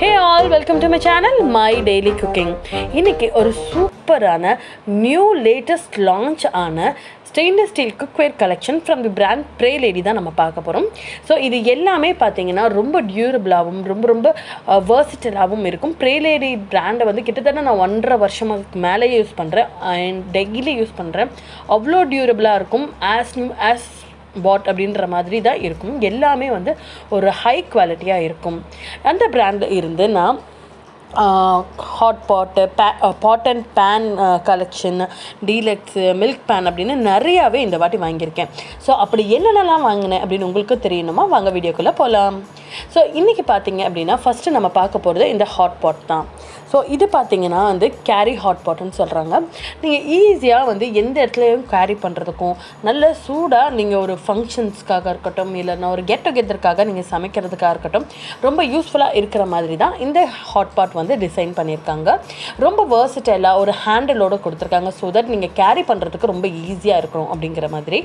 Hey all welcome to my channel my daily cooking இன்னைக்கு ஒரு சூப்பரான நியூ லேட்டஸ்ட் லான்ச் ஆன stainless steel cookware collection from the brand Bray lady தான் நம்ம பார்க்க போகிறோம் ஸோ இது எல்லாமே பார்த்தீங்கன்னா ரொம்ப டியூரபிளாகவும் ரொம்ப ரொம்ப வேர்சிட்டலாகவும் இருக்கும். ப்ரே லேடி பிராண்டை வந்து கிட்டத்தட்ட நான் ஒன்றரை வருஷமாக மேலே யூஸ் பண்ணுறேன் அண்ட் டெய்லி யூஸ் பண்ணுறேன் அவ்வளோ டியூரபிளாக இருக்கும். ஆஸ் நியூ ஆஸ் பாட் அப்படின்ற மாதிரி தான் இருக்கும். எல்லாமே வந்து ஒரு ஹை குவாலிட்டியாக இருக்கும். அந்த பிராண்டில் இருந்து நான் hot pot pay pot and pan collection deluxe milk pan அப்படின்னு நிறையாவே இந்த வாட்டி வாங்கியிருக்கேன். ஸோ அப்படி என்னென்னலாம் வாங்கினேன் அப்படின்னு உங்களுக்கு தெரியணுமா? வாங்க வீடியோக்குள்ளே போகலாம் ஸோ இன்றைக்கி பார்த்தீங்க அப்படின்னா ஃபஸ்ட்டு நம்ம பார்க்க போகிறது இந்த ஹாட் பாட் தான். ஸோ இது பார்த்தீங்கன்னா வந்து கேரி ஹாட் பாட்னு சொல்கிறாங்க நீங்கள் ஈஸியாக வந்து எந்த இடத்துலையும் கேரி பண்ணுறதுக்கும் நல்ல சூடாக நீங்கள் ஒரு ஃபங்க்ஷன்ஸ்க்காக இருக்கட்டும் இல்லைன்னா ஒரு கெட் டுகெதருக்காக நீங்கள் சமைக்கிறதுக்காக இருக்கட்டும் ரொம்ப யூஸ்ஃபுல்லாக இருக்கிற மாதிரி தான் இந்த ஹாட் பாட் வந்து டிசைன் பண்ணியிருக்காங்க. ரொம்ப வேர்சிட்டலாக ஒரு ஹேண்டிலோடு கொடுத்துருக்காங்க. ஸோ தட் நீங்கள் கேரி பண்ணுறதுக்கு ரொம்ப ஈஸியாக இருக்கணும் அப்படிங்கிற மாதிரி.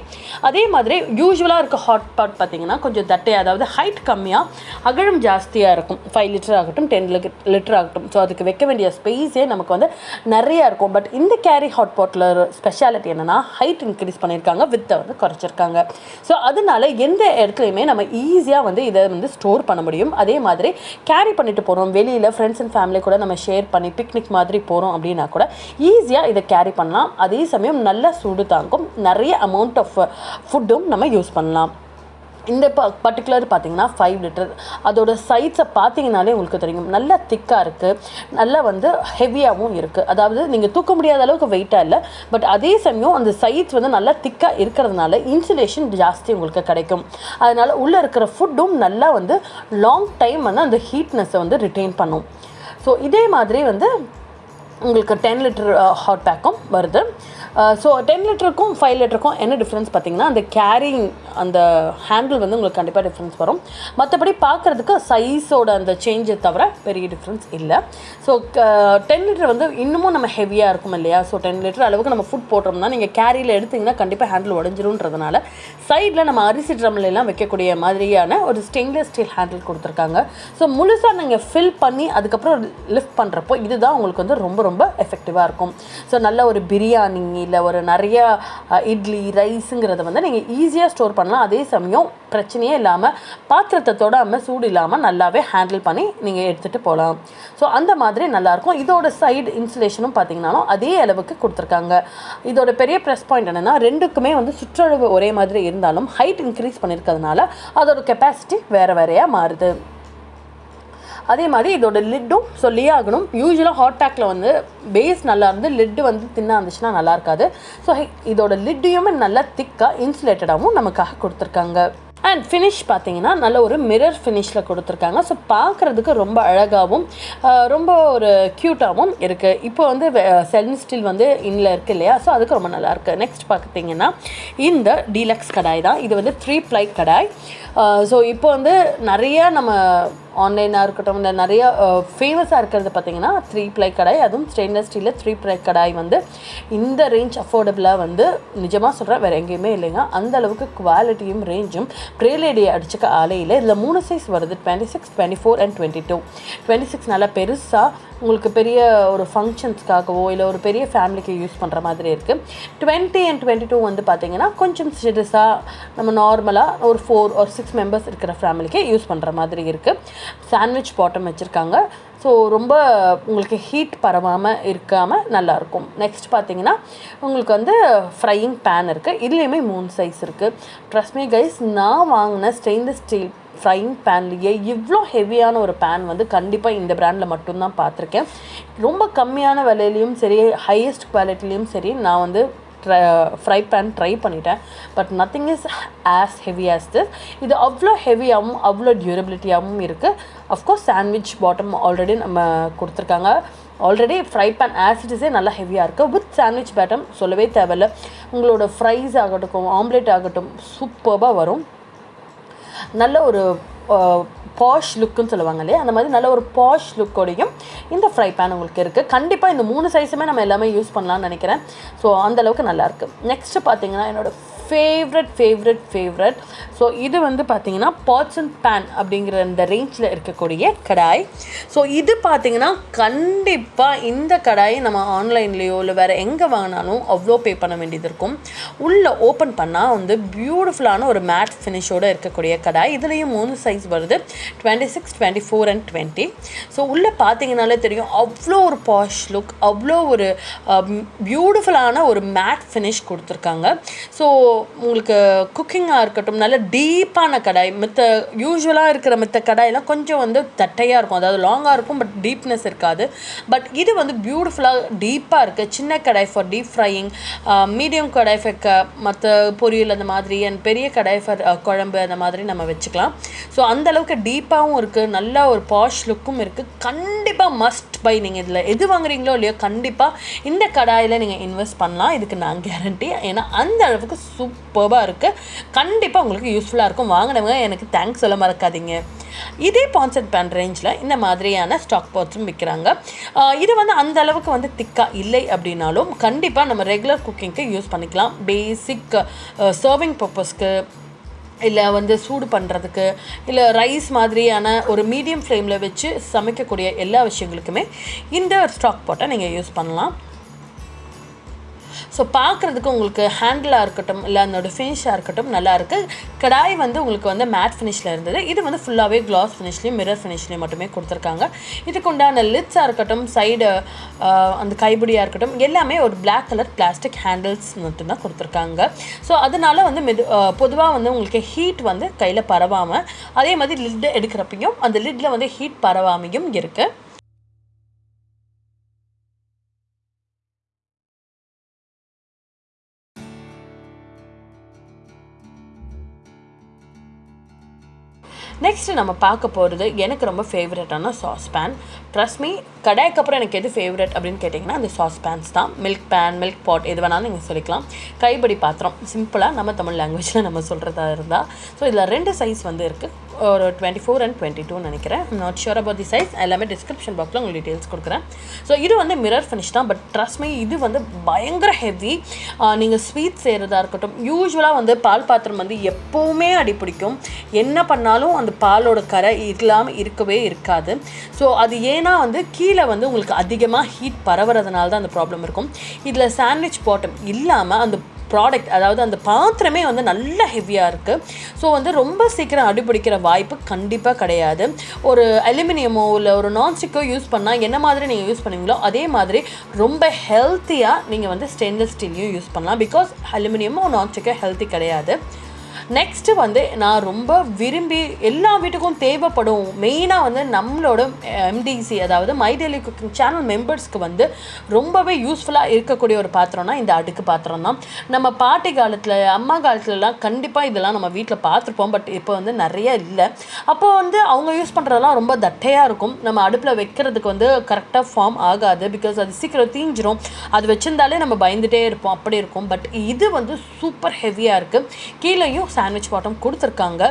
அதே மாதிரி யூஸ்வலாக இருக்க ஹாட் பாட் பார்த்தீங்கன்னா கொஞ்சம் தட்டை அதாவது ஹைட் கம்மியாக அகலம் ஜாஸ்தியாக இருக்கும். ஃபைவ் லிட்டர் ஆகட்டும் டென் லிட்டர் ஆகட்டும். ஸோ அதுக்கு வைக்க வேண்டிய ஸ்பேஸே நமக்கு வந்து நிறையா இருக்கும். பட் இந்த கேரி ஹாட் பாட்டில் ஸ்பெஷாலிட்டி என்னென்னா ஹைட் இன்க்ரீஸ் பண்ணியிருக்காங்க வித்தை வந்து குறைச்சிருக்காங்க. ஸோ அதனால எந்த இடத்துலையுமே நம்ம ஈஸியாக வந்து இதை வந்து ஸ்டோர் பண்ண முடியும். அதே மாதிரி கேரி பண்ணிட்டு போகிறோம் வெளியில் ஃப்ரெண்ட்ஸ் அண்ட் ஃபேமிலி கூட நம்ம ஷேர் பண்ணி பிக்னிக் மாதிரி போகிறோம் அப்படின்னா கூட ஈஸியாக இதை கேரி பண்ணலாம். அதே சமயம் நல்ல சூடு தாங்கும். நிறைய அமௌண்ட் ஆஃப் ஃபுட்டும் நம்ம யூஸ் பண்ணலாம். இந்த ப பர்டிகுலர் பார்த்தீங்கன்னா ஃபைவ் லிட்டர் அதோட சைஸை பார்த்தீங்கனாலே உங்களுக்கு தெரியும். நல்லா திக்காக இருக்குது நல்லா வந்து ஹெவியாகவும் இருக்குது அதாவது நீங்கள் தூக்க முடியாத அளவுக்கு வெயிட்டாக இல்லை. பட் அதே சமயம் அந்த சைஸ் வந்து நல்லா திக்காக இருக்கிறதுனால இன்சுலேஷன் ஜாஸ்தி உங்களுக்கு கிடைக்கும். அதனால் உள்ளே இருக்கிற ஃபுட்டும் நல்லா வந்து லாங் டைம் வந்து அந்த ஹீட்னஸை வந்து ரிட்டைன் பண்ணும். ஸோ இதே மாதிரி வந்து உங்களுக்கு டென் லிட்டர் ஹாட் பேக்கும் வருது. ஸோ டென் லிட்டருக்கும் ஃபைவ் லிட்டருக்கும் என்ன டிஃப்ரென்ஸ் பார்த்தீங்கன்னா அந்த கேரிங் அந்த ஹேண்டில் வந்து உங்களுக்கு கண்டிப்பாக டிஃப்ரென்ஸ் வரும். மற்றபடி பார்க்குறதுக்கு சைஸோட அந்த சேஞ்சை தவிர பெரிய டிஃப்ரென்ஸ் இல்லை. ஸோ டென் லிட்டர் வந்து இன்னமும் நம்ம ஹெவியாக இருக்கும் இல்லையா? ஸோ டென் லிட்டர் அளவுக்கு நம்ம ஃபுட் போட்டோம்னா நீங்கள் கேரியில் எடுத்திங்கன்னா கண்டிப்பாக ஹேண்டில் உடஞ்சிரும்ன்றதுனால சைடில் நம்ம அரிசி ட்ரம்லாம் வைக்கக்கூடிய மாதிரியான ஒரு ஸ்டெயின்லெஸ் ஸ்டீல் ஹேண்டில் கொடுத்துருக்காங்க. ஸோ முழுசாக நீங்கள் ஃபில் பண்ணி அதுக்கப்புறம் லிஃப்ட் பண்ணுறப்போ இதுதான் உங்களுக்கு வந்து ரொம்ப ரொம்ப எஃபெக்டிவாக இருக்கும். ஸோ நல்ல ஒரு பிரியாணி இல்லை ஒரு நிறைய இட்லி ரைஸுங்கிறத வந்து நீங்கள் ஈஸியாக ஸ்டோர் பண்ணலாம். அதே சமயம் பிரச்சனையே இல்லாமல் பாத்திரத்தை தொடாமல் சூடு இல்லாமல் நல்லாவே ஹேண்டில் பண்ணி நீங்கள் எடுத்துகிட்டு போகலாம் ஸோ அந்த மாதிரி நல்லாயிருக்கும். இதோட சைடு இன்சுலேஷனும் பார்த்திங்கனாலும் அதே அளவுக்கு கொடுத்துருக்காங்க. இதோட பெரிய ப்ரெஸ் பாயிண்ட் என்னென்னா ரெண்டுக்குமே வந்து சுற்றளவு ஒரே மாதிரி இருந்தாலும் ஹைட் இன்க்ரீஸ் பண்ணியிருக்கிறதுனால அதோட கெப்பாசிட்டி வேறு வேறையாக மாறுது. அதே மாதிரி இதோட லிட்டும் சொல்லியே ஆகணும். யூஸ்வலாக ஹாட் பேக்கில் வந்து பேஸ் நல்லா இருந்து லிட்டு வந்து தின்னாக இருந்துச்சுன்னா நல்லா இருக்காது. ஸோ இதோட லிட்டையுமே நல்லா திக்காக இன்சுலேட்டடாகவும் நமக்காக கொடுத்துருக்காங்க. அண்ட் ஃபினிஷ் பார்த்தீங்கன்னா நல்ல ஒரு மிரர் ஃபினிஷில் கொடுத்துருக்காங்க. ஸோ பார்க்குறதுக்கு ரொம்ப அழகாகவும் ரொம்ப ஒரு க்யூட்டாகவும் இருக்குது இப்போ வந்து செல்ன் ஸ்டீல் வந்து இன்னில் இருக்குது இல்லையா? ஸோ அதுக்கு ரொம்ப நல்லாயிருக்கு நெக்ஸ்ட் பார்த்தீங்கன்னா இந்த டீலக்ஸ் கடாய் தான். இது வந்து த்ரீ ப்ளை கடாய் ஸோ இப்போ வந்து நிறைய நம்ம ஆன்லைனாக இருக்கட்டும் இந்த நிறையா ஃபேமஸாக இருக்கிறது பார்த்தீங்கன்னா த்ரீ ப்ளை கடாய். அதுவும் ஸ்டெயின்லெஸ் ஸ்டீலில் த்ரீ ப்ளை கடாய் வந்து இந்த ரேஞ்ச் அஃபோர்டபுளாக வந்து நிஜமாக சொல்கிறேன் வேறு எங்கேயுமே இல்லைங்க. அந்த அளவுக்கு குவாலிட்டியும் ரேஞ்சும் ப்ரேலேடியை அடிச்சுக்க ஆலையில் இதில் மூணு சைஸ் வருது twenty six twenty four and twenty two twenty six நல்லா பெருசாக உங்களுக்கு பெரிய ஒரு ஃபங்க்ஷன்ஸ்க்காகவோ இல்லை ஒரு பெரிய ஃபேமிலிக்கு யூஸ் பண்ணுற மாதிரி இருக்குது டுவெண்ட்டி அண்ட் டுவெண்ட்டி டூ வந்து பார்த்தீங்கன்னா கொஞ்சம் சிறுசாக நம்ம நார்மலாக ஒரு ஃபோர் ஒரு சிக்ஸ் மெம்பர்ஸ் இருக்கிற ஃபேமிலிக்கு யூஸ் பண்ணுற மாதிரி இருக்குது சாண்ட்விச் பாட்டம் வச்சுருக்காங்க. ஸோ ரொம்ப உங்களுக்கு ஹீட் பரவாமல் இருக்காமல் நல்லாயிருக்கும் நெக்ஸ்ட் பார்த்தீங்கன்னா உங்களுக்கு வந்து ஃப்ரையிங் பேன் இருக்குது இதுலேயுமே மூணு சைஸ் இருக்குது ட்ரஸ்மி கைஸ் நான் வாங்கின ஸ்டெயின்லெஸ் ஸ்டீல் ஃப்ரைங் பேன்லேயே இவ்வளோ ஹெவியான ஒரு பேன் வந்து கண்டிப்பாக இந்த ப்ராண்டில் மட்டும்தான் பார்த்துருக்கேன் ரொம்ப கம்மியான விலையிலையும் சரி ஹையஸ்ட் குவாலிட்டிலையும் சரி நான் வந்து ஃப்ரை பேன் ட்ரை பண்ணிட்டேன். But nothing is as heavy as this இது அவ்வளோ ஹெவியாகவும் அவ்வளோ டியூரபிலிட்டியாகவும் இருக்குது அஃப்கோர்ஸ் சாண்ட்விச் பாட்டம் ஆல்ரெடி நம்ம கொடுத்துருக்காங்க. ஆல்ரெடி ஃப்ரை பேன் ஆசிட்ஸே நல்லா ஹெவியாக இருக்குது வித் சாண்ட்விச் பேட்டம் சொல்லவே தேவையில்ல. உங்களோட ஃப்ரைஸ் ஆகட்டும் ஆம்லேட் ஆகட்டும் சூப்பராக வரும். நல்ல ஒரு பாஷ் லுக்குன்னு சொல்லுவாங்க இல்லையா? அந்த மாதிரி நல்ல ஒரு பாஷ் லுக்கோடையும் இந்த ஃப்ரை பேன் உங்களுக்கு இருக்குது கண்டிப்பாக இந்த மூணு சைஸுமே நம்ம எல்லாமே யூஸ் பண்ணலாம்னு நினைக்கிறேன். ஸோ அந்தளவுக்கு நல்லாயிருக்கு நெக்ஸ்ட்டு பார்த்தீங்கன்னா என்னோடய ஃபேவரட் ஃபேவரட் ஃபேவரட் ஸோ இது வந்து பார்த்தீங்கன்னா பாட்ஸ் அண்ட் பேன் அப்படிங்கிற அந்த ரேஞ்சில் இருக்கக்கூடிய கடாய். ஸோ இது பார்த்தீங்கன்னா கண்டிப்பாக இந்த கடாயை நம்ம ஆன்லைன்லேயோ இல்லை வேறு எங்கே வாங்கினாலும் அவ்வளோ பே பண்ண வேண்டியது இருக்கும். உள்ளே ஓப்பன் பண்ணால் வந்து பியூட்டிஃபுல்லான ஒரு மேட் ஃபினிஷோடு இருக்கக்கூடிய கடாய். இதுலேயும் மூணு சைஸ் வருது. Twenty six twenty four and twenty so உள்ளே பார்த்தீங்கனாலே தெரியும் அவ்வளோ ஒரு பாஷ் லுக் அவ்வளோ ஒரு பியூட்டிஃபுல்லான ஒரு மேட் ஃபினிஷ் கொடுத்துருக்காங்க. ஸோ உங்களுக்கு குக்கிங்காக இருக்கட்டும் நல்ல டீப்பான கடாய் மித்த யூஸ்வலாக இருக்கிற மித்த கடாயெல்லாம் கொஞ்சம் வந்து தட்டையாக இருக்கும். அதாவது லாங்காக இருக்கும் பட் டீப்னஸ் இருக்காது. பட் இது வந்து பியூட்டிஃபுல்லாக டீப்பாக இருக்குது சின்ன kadai for deep frying medium kadai for க மற்ற பொரியல் அந்த மாதிரி அண்ட் பெரிய கடாய் ஃபார் குழம்பு அந்த மாதிரி நம்ம வச்சுக்கலாம். ஸோ அந்த அளவுக்கு டீப்பாகவும் இருக்குது நல்ல ஒரு பாஷ் லுக்கும் இருக்குது கண்டிப்பாக மஸ்ட் பை நீங்கள் இதில் எது வாங்குறீங்களோ இல்லையோ கண்டிப்பாக இந்த கடாயில் நீங்கள் இன்வெஸ்ட் பண்ணலாம். இதுக்கு நான் கேரண்டி ஏன்னா அந்த அளவுக்கு சூப்பராக இருக்குது கண்டிப்பாக உங்களுக்கு யூஸ்ஃபுல்லாக இருக்கும். வாங்கினவங்க எனக்கு தேங்க்ஸ் சொல்ல மறக்காதீங்க. இதே பான்செட் பேன் ரேஞ்சில் இந்த மாதிரியான ஸ்டாக் பாட்ஸும் விற்கிறாங்க இது வந்து அந்த அளவுக்கு வந்து திக்காக இல்லை அப்படின்னாலும் கண்டிப்பாக நம்ம ரெகுலர் குக்கிங்க்கு யூஸ் பண்ணிக்கலாம். பேசிக் சர்விங் பர்பஸ்க்கு இல்லை வந்து சூடு பண்ணுறதுக்கு இல்லை ரைஸ் மாதிரியான ஒரு மீடியம் ஃப்ளேமில் வச்சு சமைக்கக்கூடிய எல்லா விஷயங்களுக்குமே இந்த ஸ்டாக் பாட்டை நீங்கள் யூஸ் பண்ணலாம். ஸோ பார்க்குறதுக்கு உங்களுக்கு ஹேண்டிலாக இருக்கட்டும் இல்லை அதனோட ஃபினிஷாக இருக்கட்டும் நல்லாயிருக்கு கடாய் வந்து உங்களுக்கு வந்து மேட் ஃபினிஷில் இருந்தது. இது வந்து ஃபுல்லாகவே கிளாஸ் ஃபினிஷ்லேயும் மிரர் ஃபினிஷ்லேயும் மட்டுமே கொடுத்துருக்காங்க. இதுக்கு உண்டான லிட்ஸாக இருக்கட்டும் சைடு அந்த கைபுடியாக இருக்கட்டும் எல்லாமே ஒரு பிளாக் கலர் பிளாஸ்டிக் ஹேண்டில்ஸ் மட்டும்தான் கொடுத்துருக்காங்க. ஸோ அதனால வந்து மெது பொதுவாக வந்து உங்களுக்கு ஹீட் வந்து கையில் பரவாமல் அதே மாதிரி லிட் எடுக்கிறப்பையும் அந்த லிட்டில் வந்து ஹீட் பரவாமையும் இருக்குது நெக்ஸ்ட்டு நம்ம பார்க்க போகிறது எனக்கு ரொம்ப ஃபேவரட்டான சாஸ் பேன் ட்ரஸ்ட் மீ கடாய்க்கு அப்புறம் எனக்கு எது ஃபேவரட் அப்படின்னு கேட்டிங்கன்னா அந்த சாஸ் பேன்ஸ் தான். மில்க் பேன் மில்க் பாட் எது வேணாலும் நீங்கள் சொல்லிக்கலாம். கைப்படி பாத்திரம் சிம்பிளாக நம்ம தமிழ் லாங்குவேஜில் நம்ம சொல்கிறதா இருந்தால் ஸோ இதில் ரெண்டு சைஸ் வந்து இருக்குது ஒரு twenty four and twenty two நினைக்கிறேன் not sure about the size எல்லாமே டிஸ்கிரிப்ஷன் பாக்ஸில் உங்களுக்கு டீட்டெயில்ஸ் கொடுக்குறேன். ஸோ இது வந்து மிரர் ஃபினிஷ் தான் பட் ட்ரஸ்ட் மீ இது வந்து பயங்கர ஹெவி நீங்கள் ஸ்வீட் செய்கிறதா இருக்கட்டும் யூஸ்வலாக வந்து பால் பாத்திரம் வந்து எப்போவுமே அடி பிடிக்கும். என்ன பண்ணாலும் அந்த பாலோட கரை இல்லாமல் இருக்கவே இருக்காது. ஸோ அது ஏன்னா வந்து கீழே வந்து உங்களுக்கு அதிகமாக ஹீட் பரவுறதுனால தான் அந்த ப்ராப்ளம் இருக்கும். இதில் சாண்ட்விச் பாட்டம் இல்லாமல் அந்த ப்ராடக்ட் அதாவது அந்த பாத்திரமே வந்து நல்ல ஹெவியாக இருக்குது ஸோ வந்து ரொம்ப சீக்கிரம் அடிபிடிக்கிற வாய்ப்பு கண்டிப்பாக கிடையாது. ஒரு அலுமினியமோ இல்லை ஒரு நான்ஸ்டிக்கோ யூஸ் பண்ணால் என்ன மாதிரி நீங்கள் யூஸ் பண்ணுவீங்களோ அதே மாதிரி ரொம்ப ஹெல்த்தியாக நீங்கள் வந்து ஸ்டெயின்லெஸ் ஸ்டீலையும் யூஸ் பண்ணலாம். பிகாஸ் அலுமினியமோ நான்ஸ்டிக்கோ ஹெல்த்தி கிடையாது. நெக்ஸ்ட்டு வந்து நான் ரொம்ப விரும்பி எல்லா வீட்டுக்கும் தேவைப்படும் மெயினாக வந்து நம்மளோட எம்டிசி அதாவது மை டெய்லி குக்கிங் சேனல் மெம்பர்ஸ்க்கு வந்து ரொம்பவே யூஸ்ஃபுல்லாக இருக்கக்கூடிய ஒரு பாத்திரம்னா இந்த அடுக்கு பாத்திரம் தான். நம்ம பாட்டி காலத்தில் அம்மா காலத்துலலாம் கண்டிப்பாக இதெல்லாம் நம்ம வீட்டில் பார்த்துருப்போம் பட் இப்போ வந்து நிறைய இல்லை. அப்போ வந்து அவங்க யூஸ் பண்ணுறதெல்லாம் ரொம்ப தட்டையாக இருக்கும். நம்ம அடுப்பில் வைக்கிறதுக்கு வந்து கரெக்டாக ஃபார்ம் ஆகாது பிகாஸ் அது சீக்கிரம் தீஞ்சிரும். அது வச்சிருந்தாலே நம்ம பயந்துகிட்டே இருப்போம் அப்படி இருக்கும். பட் இது வந்து சூப்பர் ஹெவியாக இருக்குது கீழேயும் சாண்ட்விச் பாட்டம் கொடுத்துருக்காங்க.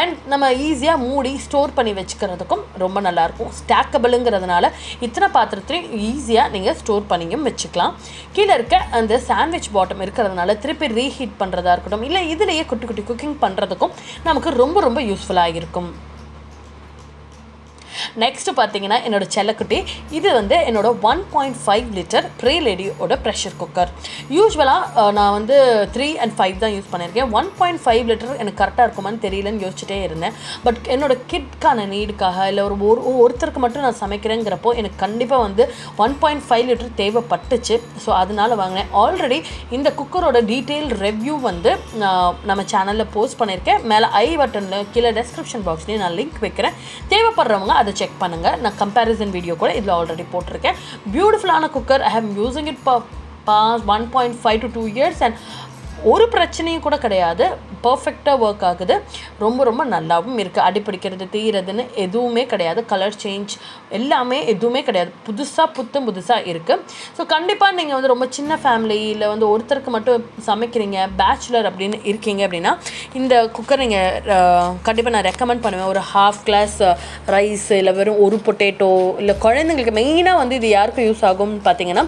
அண்ட் நம்ம ஈஸியாக மூடி ஸ்டோர் பண்ணி வச்சுக்கிறதுக்கும் ரொம்ப நல்லாயிருக்கும். ஸ்டாக்கபிளுங்கிறதுனால இத்தனை பாத்திரத்தையும் ஈஸியாக நீங்கள் ஸ்டோர் பண்ணியும் வச்சுக்கலாம். கீழே இருக்க அந்த சாண்ட்விச் பாட்டம் இருக்கிறதுனால திருப்பி ரீஹீட் பண்ணுறதா இருக்கட்டும் இல்லை இதுலேயே குட்டி குட்டி குக்கிங் பண்ணுறதுக்கும் நமக்கு ரொம்ப ரொம்ப யூஸ்ஃபுல்லாக இருக்கும். நெக்ஸ்ட்டு பார்த்தீங்கன்னா என்னோட செல்லக்குட்டி இது வந்து என்னோடய one point five litre Bray லேடியோட pressure cooker யூஸ்வலாக நான் வந்து த்ரீ அண்ட் ஃபைவ் தான் யூஸ் பண்ணியிருக்கேன் ஒன் பாயிண்ட் ஃபைவ் லிட்டர் எனக்கு கரெக்டாக இருக்குமான்னு தெரியலன்னு யோசிச்சுட்டே இருந்தேன். பட் என்னோட கிட்கான நீடுக்காக இல்லை ஒரு ஒரு ஒருத்தருக்கு மட்டும் நான் சமைக்கிறேங்கிறப்போ எனக்கு கண்டிப்பாக வந்து ஒன் பாயிண்ட் ஃபைவ் லிட்டர் தேவைப்பட்டுச்சு. ஸோ அதனால் வாங்கினேன். ஆல்ரெடி இந்த குக்கரோட டீட்டெயில் ரிவ்யூ வந்து நம்ம சேனலில் போஸ்ட் பண்ணியிருக்கேன் மேலே ஐ பட்டனில் கீழே டெஸ்கிரிப்ஷன் பாக்ஸ்லேயும் நான் லிங்க் வைக்கிறேன். தேவைப்படுறவங்க அதை செக் பண்ணுங்கள் நான் கம்பேரிசன் வீடியோ கூட இதில் ஆல்ரெடி போட்டிருக்கேன். பியூட்டிஃபுல்லான cooker I have using it past one point five to two years and ஒரு பிரச்சனையும் கூட கிடையாது. பர்ஃபெக்டாக ஒர்க் ஆகுது. ரொம்ப ரொம்ப நல்லாவும் இருக்குது அடிப்பிடிக்கிறது தீரதுன்னு எதுவுமே கிடையாது. கலர் சேஞ்ச் எல்லாமே எதுவுமே கிடையாது. புதுசாக புத்தம் புதுசாக இருக்குது ஸோ கண்டிப்பாக நீங்கள் வந்து ரொம்ப சின்ன ஃபேமிலி இல்லை வந்து ஒருத்தருக்கு மட்டும் சமைக்கிறீங்க பேச்சுலர் அப்படின்னு இருக்கீங்க அப்படின்னா இந்த குக்கர் நீங்கள் கண்டிப்பாக நான் ரெக்கமெண்ட் பண்ணுவேன். ஒரு ஹாஃப் கிளாஸ் ரைஸ் இல்லை வெறும் ஒரு பொட்டேட்டோ இல்லை குழந்தைங்களுக்கு மெயினாக வந்து இது யாருக்கு யூஸ் ஆகும்னு பார்த்தீங்கன்னா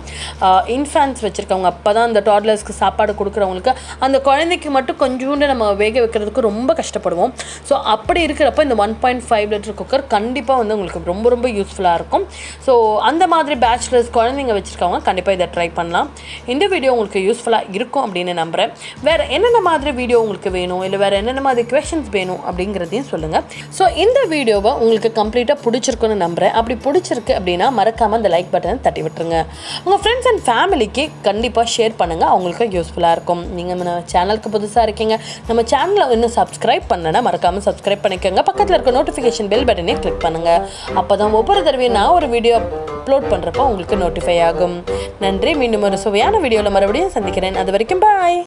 இன்ஃபேன்ஸ் வச்சுருக்கவங்க. அப்போ தான் அந்த டாட்லர்ஸ்க்கு சாப்பாடு கொடுக்குறவங்களுக்கு அந்த குழந்தைக்கு மட்டும் கொஞ்சோண்டு நம்ம வேக வைக்கிறதுக்கு ரொம்ப கஷ்டப்படுவோம். ஸோ அப்படி இருக்கிறப்ப இந்த one point five litre cooker கண்டிப்பாக வந்து உங்களுக்கு ரொம்ப ரொம்ப யூஸ்ஃபுல்லாக இருக்கும். ஸோ அந்த மாதிரி பேச்சுலர்ஸ் குழந்தைங்க வச்சுருக்கவங்க கண்டிப்பாக இதை ட்ரை பண்ணலாம். இந்த வீடியோ உங்களுக்கு யூஸ்ஃபுல்லாக இருக்கும் அப்படின்னு நம்புகிறேன் வேறு என்னென்ன மாதிரி வீடியோ உங்களுக்கு வேணும்? இல்லை வேறு என்னென்ன மாதிரி கொஷின்ஸ் வேணும்? அப்படிங்கிறதையும் சொல்லுங்கள் ஸோ இந்த வீடியோவை உங்களுக்கு கம்ப்ளீட்டாக பிடிச்சிருக்குன்னு நம்புகிறேன் அப்படி பிடிச்சிருக்கு அப்படின்னா மறக்காமல் அந்த லைக் பட்டனை தட்டி விட்டுருங்க. உங்கள் ஃப்ரெண்ட்ஸ் அண்ட் ஃபேமிலிக்கு கண்டிப்பாக ஷேர் பண்ணுங்கள் அவங்களுக்கு யூஸ்ஃபுல்லாக இருக்கும். நீங்கள் நம்ம சேனலுக்கு புதுசாக இருக்கீங்க. நம்ம சேனலை இன்னும் சப்ஸ்கிரைப் பண்ணனா மறக்காமல் சப்ஸ்கிரைப் பண்ணிக்கோங்க. பக்கத்தில் இருக்க நோட்டிஃபிகேஷன் பெல் பட்டனே கிளிக் பண்ணுங்கள் அப்போ தான் ஒவ்வொரு தடவையும் நான் ஒரு வீடியோ அப்லோட் பண்ணுறப்போ உங்களுக்கு நோட்டிஃபை ஆகும். நன்றி. மீண்டும் ஒரு சுவையான வீடியோவில் மறுபடியும் சந்திக்கிறேன். அது வரைக்கும் பாய்